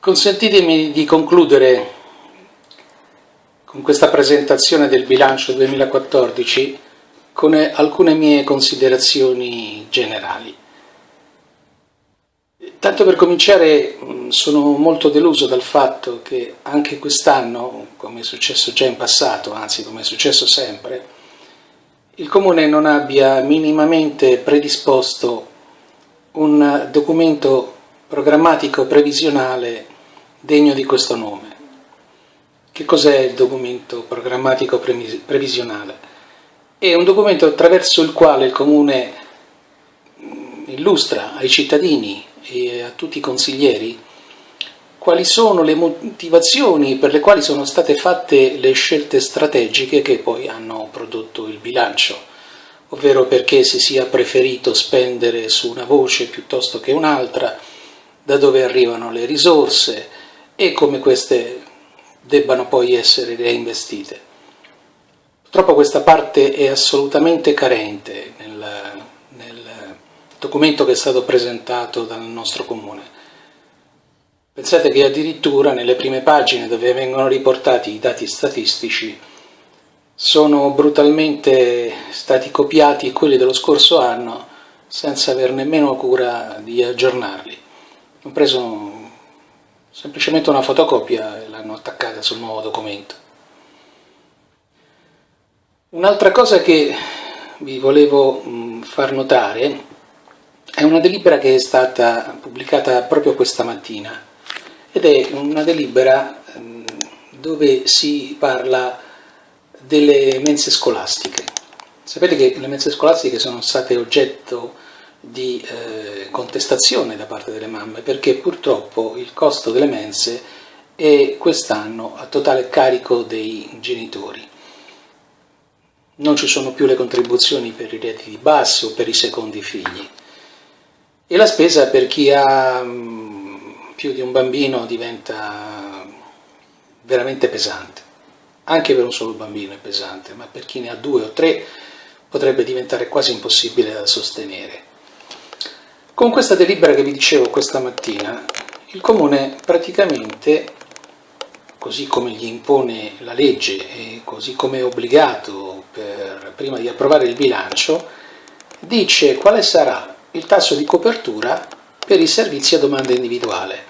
Consentitemi di concludere con questa presentazione del bilancio 2014 con alcune mie considerazioni generali. Tanto per cominciare sono molto deluso dal fatto che anche quest'anno, come è successo già in passato, anzi come è successo sempre, il Comune non abbia minimamente predisposto un documento programmatico previsionale degno di questo nome. Che cos'è il documento programmatico previsionale? È un documento attraverso il quale il Comune illustra ai cittadini e a tutti i consiglieri quali sono le motivazioni per le quali sono state fatte le scelte strategiche che poi hanno prodotto il bilancio, ovvero perché si sia preferito spendere su una voce piuttosto che un'altra, da dove arrivano le risorse, e come queste debbano poi essere reinvestite. Purtroppo questa parte è assolutamente carente nel, nel documento che è stato presentato dal nostro comune. Pensate che addirittura nelle prime pagine dove vengono riportati i dati statistici sono brutalmente stati copiati quelli dello scorso anno senza aver nemmeno cura di aggiornarli. Ho preso semplicemente una fotocopia e l'hanno attaccata sul nuovo documento. Un'altra cosa che vi volevo far notare è una delibera che è stata pubblicata proprio questa mattina ed è una delibera dove si parla delle mense scolastiche. Sapete che le mense scolastiche sono state oggetto di eh, contestazione da parte delle mamme perché purtroppo il costo delle mense è quest'anno a totale carico dei genitori. Non ci sono più le contribuzioni per i redditi bassi o per i secondi figli e la spesa per chi ha mh, più di un bambino diventa veramente pesante. Anche per un solo bambino è pesante, ma per chi ne ha due o tre potrebbe diventare quasi impossibile da sostenere. Con questa delibera che vi dicevo questa mattina, il Comune praticamente, così come gli impone la legge e così come è obbligato per, prima di approvare il bilancio, dice quale sarà il tasso di copertura per i servizi a domanda individuale,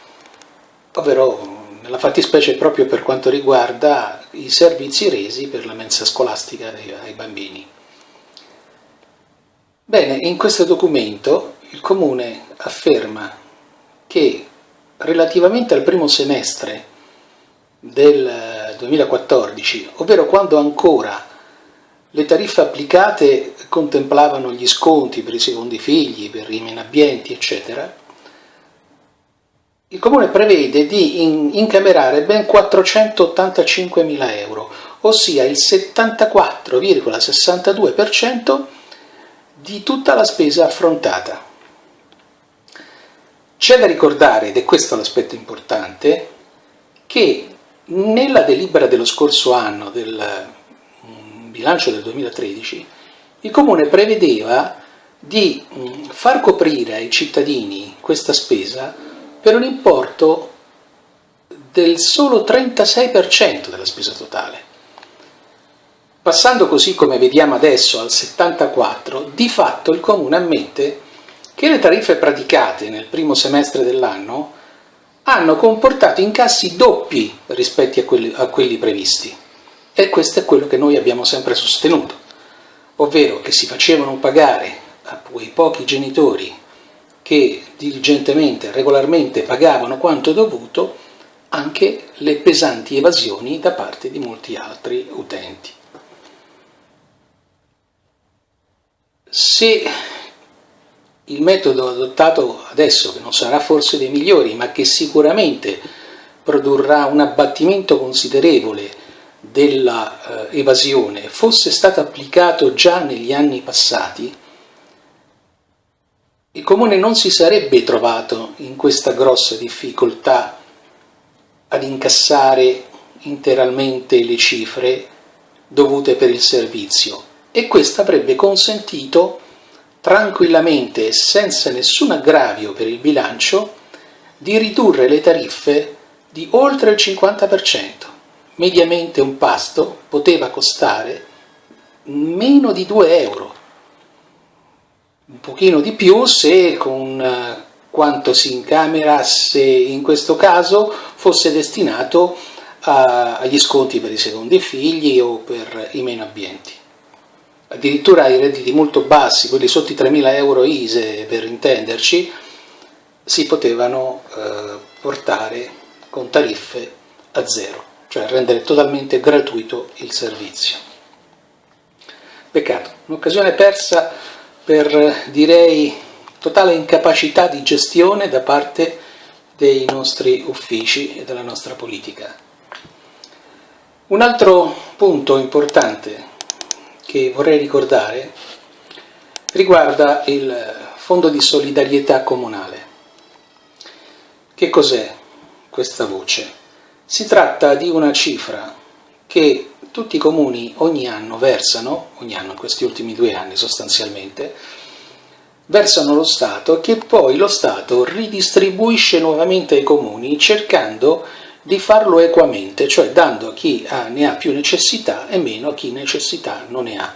ovvero nella fattispecie proprio per quanto riguarda i servizi resi per la mensa scolastica ai bambini. Bene, in questo documento il Comune afferma che relativamente al primo semestre del 2014, ovvero quando ancora le tariffe applicate contemplavano gli sconti per i secondi figli, per i menabbienti, eccetera, il Comune prevede di incamerare ben 485.000 euro, ossia il 74,62% di tutta la spesa affrontata. C'è da ricordare, ed è questo l'aspetto importante, che nella delibera dello scorso anno, del mm, bilancio del 2013, il Comune prevedeva di mm, far coprire ai cittadini questa spesa per un importo del solo 36% della spesa totale. Passando così come vediamo adesso al 74%, di fatto il Comune ammette che le tariffe praticate nel primo semestre dell'anno hanno comportato incassi doppi rispetto a quelli, a quelli previsti. E questo è quello che noi abbiamo sempre sostenuto, ovvero che si facevano pagare a quei pochi genitori che diligentemente, regolarmente pagavano quanto dovuto, anche le pesanti evasioni da parte di molti altri utenti. Se il metodo adottato adesso, che non sarà forse dei migliori, ma che sicuramente produrrà un abbattimento considerevole dell'evasione, fosse stato applicato già negli anni passati, il Comune non si sarebbe trovato in questa grossa difficoltà ad incassare interamente le cifre dovute per il servizio. E questo avrebbe consentito tranquillamente e senza nessun aggravio per il bilancio di ridurre le tariffe di oltre il 50%. Mediamente un pasto poteva costare meno di 2 euro, un pochino di più se con eh, quanto si incamerasse in questo caso fosse destinato a, agli sconti per i secondi figli o per i meno abbienti. Addirittura i redditi molto bassi, quelli sotto i 3.000 euro ISE per intenderci, si potevano eh, portare con tariffe a zero, cioè rendere totalmente gratuito il servizio. Peccato, un'occasione persa per, direi, totale incapacità di gestione da parte dei nostri uffici e della nostra politica. Un altro punto importante che vorrei ricordare riguarda il Fondo di solidarietà comunale. Che cos'è questa voce? Si tratta di una cifra che tutti i comuni ogni anno versano, ogni anno in questi ultimi due anni sostanzialmente, versano lo Stato che poi lo Stato ridistribuisce nuovamente ai comuni cercando di farlo equamente, cioè dando a chi ne ha più necessità e meno a chi necessità non ne ha.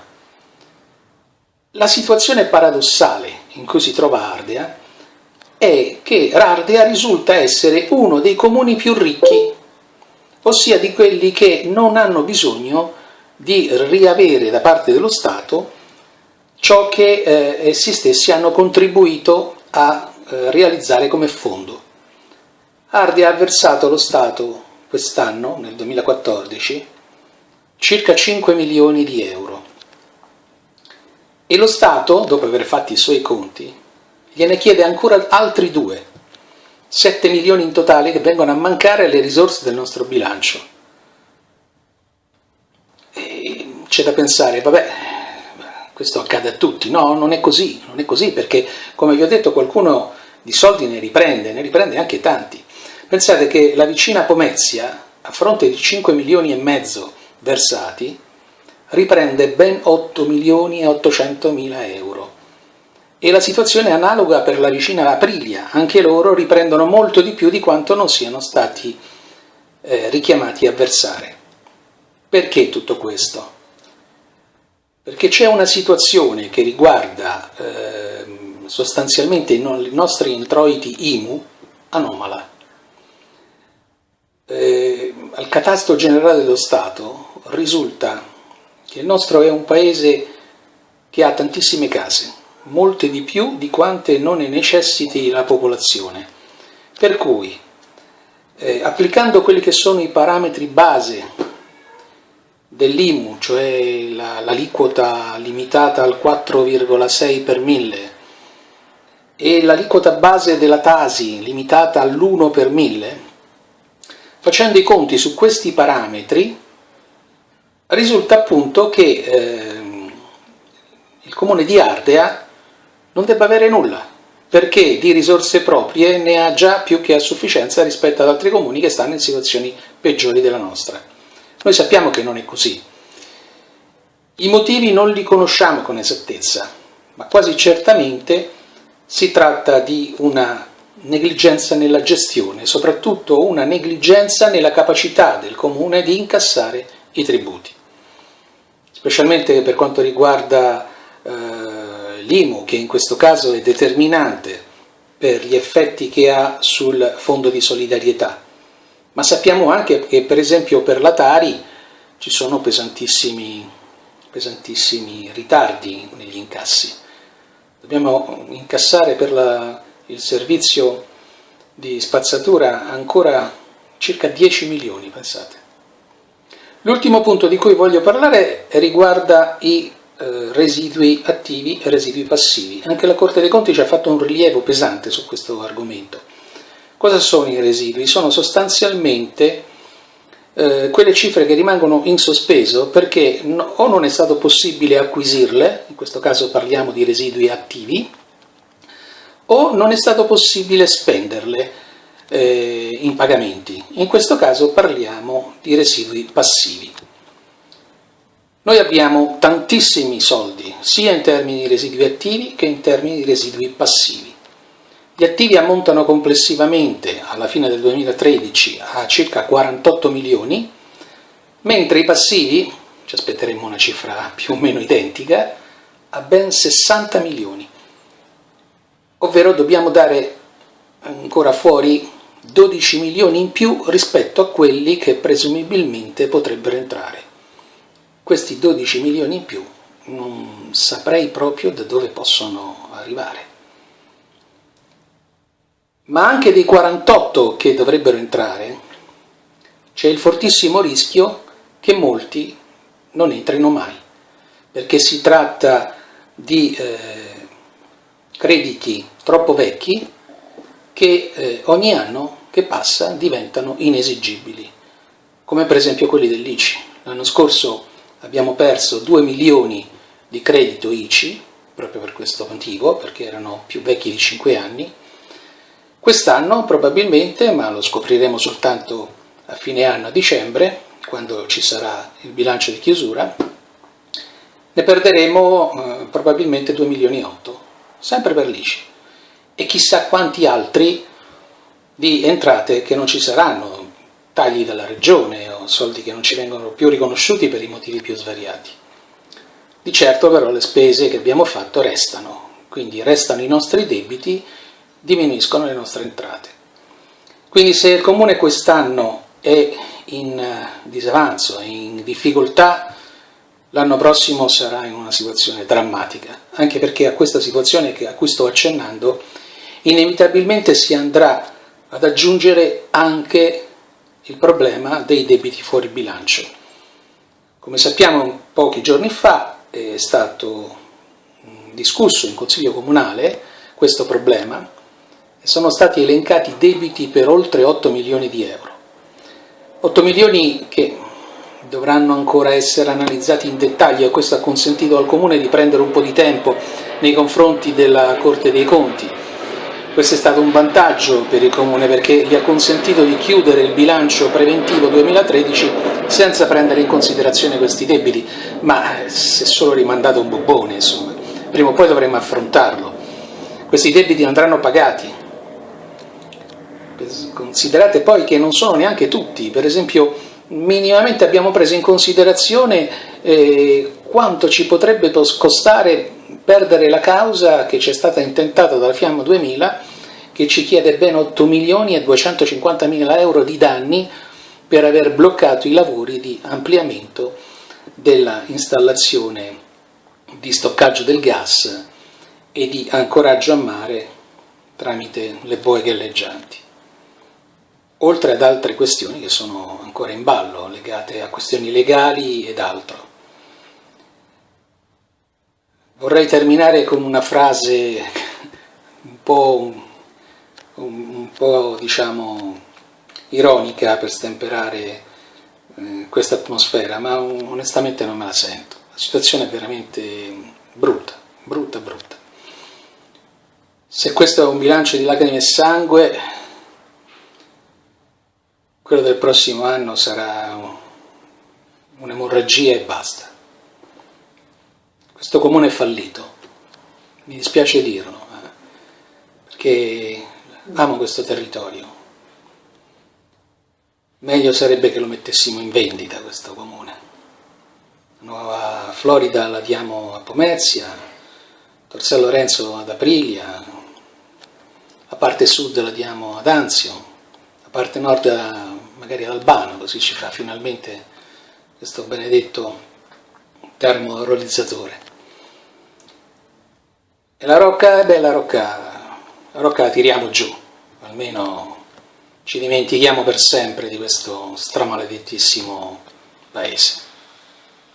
La situazione paradossale in cui si trova Ardea è che Ardea risulta essere uno dei comuni più ricchi ossia di quelli che non hanno bisogno di riavere da parte dello Stato ciò che eh, essi stessi hanno contribuito a eh, realizzare come fondo. Ardi ha versato allo Stato quest'anno, nel 2014, circa 5 milioni di euro e lo Stato, dopo aver fatto i suoi conti, gliene chiede ancora altri due 7 milioni in totale che vengono a mancare alle risorse del nostro bilancio. C'è da pensare, vabbè, questo accade a tutti, no, non è così, non è così perché come vi ho detto qualcuno di soldi ne riprende, ne riprende anche tanti. Pensate che la vicina Pomezia, a fronte di 5 milioni e mezzo versati, riprende ben 8 milioni e 800 mila euro e la situazione è analoga per la vicina Aprilia, anche loro riprendono molto di più di quanto non siano stati eh, richiamati a versare. Perché tutto questo? Perché c'è una situazione che riguarda eh, sostanzialmente i nostri introiti IMU anomala. Eh, al catasto generale dello Stato risulta che il nostro è un paese che ha tantissime case, molte di più di quante non ne necessiti la popolazione. Per cui, eh, applicando quelli che sono i parametri base dell'IMU, cioè l'aliquota la, limitata al 4,6 per mille e l'aliquota base della Tasi limitata all'1 per mille, facendo i conti su questi parametri, risulta appunto che eh, il comune di Ardea non debba avere nulla, perché di risorse proprie ne ha già più che a sufficienza rispetto ad altri comuni che stanno in situazioni peggiori della nostra. Noi sappiamo che non è così. I motivi non li conosciamo con esattezza, ma quasi certamente si tratta di una negligenza nella gestione, soprattutto una negligenza nella capacità del comune di incassare i tributi, specialmente per quanto riguarda eh, l'IMU, che in questo caso è determinante per gli effetti che ha sul fondo di solidarietà, ma sappiamo anche che per esempio per la Tari ci sono pesantissimi, pesantissimi ritardi negli incassi. Dobbiamo incassare per la, il servizio di spazzatura ancora circa 10 milioni, pensate. L'ultimo punto di cui voglio parlare riguarda i eh, residui attivi e residui passivi. Anche la Corte dei Conti ci ha fatto un rilievo pesante su questo argomento. Cosa sono i residui? Sono sostanzialmente eh, quelle cifre che rimangono in sospeso perché no, o non è stato possibile acquisirle, in questo caso parliamo di residui attivi, o non è stato possibile spenderle eh, in pagamenti. In questo caso parliamo di residui passivi. Noi abbiamo tantissimi soldi, sia in termini di residui attivi che in termini di residui passivi. Gli attivi ammontano complessivamente alla fine del 2013 a circa 48 milioni, mentre i passivi, ci aspetteremo una cifra più o meno identica, a ben 60 milioni. Ovvero dobbiamo dare ancora fuori 12 milioni in più rispetto a quelli che presumibilmente potrebbero entrare. Questi 12 milioni in più non saprei proprio da dove possono arrivare. Ma anche dei 48 che dovrebbero entrare c'è il fortissimo rischio che molti non entrino mai, perché si tratta di eh, crediti troppo vecchi che eh, ogni anno che passa diventano inesigibili, come per esempio quelli dell'ICI. L'anno scorso abbiamo perso 2 milioni di credito ICI, proprio per questo motivo, perché erano più vecchi di 5 anni. Quest'anno probabilmente, ma lo scopriremo soltanto a fine anno, a dicembre, quando ci sarà il bilancio di chiusura, ne perderemo eh, probabilmente 2 milioni e 8, sempre per l'ICI e chissà quanti altri di entrate che non ci saranno, tagli dalla regione o soldi che non ci vengono più riconosciuti per i motivi più svariati. Di certo però le spese che abbiamo fatto restano, quindi restano i nostri debiti, diminuiscono le nostre entrate. Quindi se il Comune quest'anno è in eh, disavanzo, in difficoltà, l'anno prossimo sarà in una situazione drammatica, anche perché a questa situazione a cui sto accennando inevitabilmente si andrà ad aggiungere anche il problema dei debiti fuori bilancio. Come sappiamo pochi giorni fa è stato discusso in Consiglio Comunale questo problema e sono stati elencati debiti per oltre 8 milioni di euro. 8 milioni che dovranno ancora essere analizzati in dettaglio e questo ha consentito al Comune di prendere un po' di tempo nei confronti della Corte dei Conti questo è stato un vantaggio per il Comune perché gli ha consentito di chiudere il bilancio preventivo 2013 senza prendere in considerazione questi debiti, ma si è solo rimandato un bobone, insomma. Prima o poi dovremmo affrontarlo. Questi debiti andranno pagati. Considerate poi che non sono neanche tutti, per esempio minimamente abbiamo preso in considerazione eh, quanto ci potrebbe costare perdere la causa che ci è stata intentata dalla Fiamma 2000 che ci chiede ben 8 milioni e 250 mila euro di danni per aver bloccato i lavori di ampliamento della installazione di stoccaggio del gas e di ancoraggio a mare tramite le boe galleggianti. Oltre ad altre questioni che sono ancora in ballo, legate a questioni legali ed altro. Vorrei terminare con una frase un po', un, po' diciamo, ironica per stemperare eh, questa atmosfera, ma onestamente non me la sento. La situazione è veramente brutta, brutta, brutta. Se questo è un bilancio di lacrime e sangue, quello del prossimo anno sarà un'emorragia e basta. Questo comune è fallito, mi dispiace dirlo, eh, perché amo questo territorio. Meglio sarebbe che lo mettessimo in vendita questo comune. La nuova Florida la diamo a Pomezia, Tor Lorenzo ad Aprilia, la parte sud la diamo ad Anzio, la parte nord magari ad Albano, così ci fa finalmente questo benedetto termorealizzatore. E la rocca, beh la rocca, la rocca la tiriamo giù, almeno ci dimentichiamo per sempre di questo stramaledettissimo paese.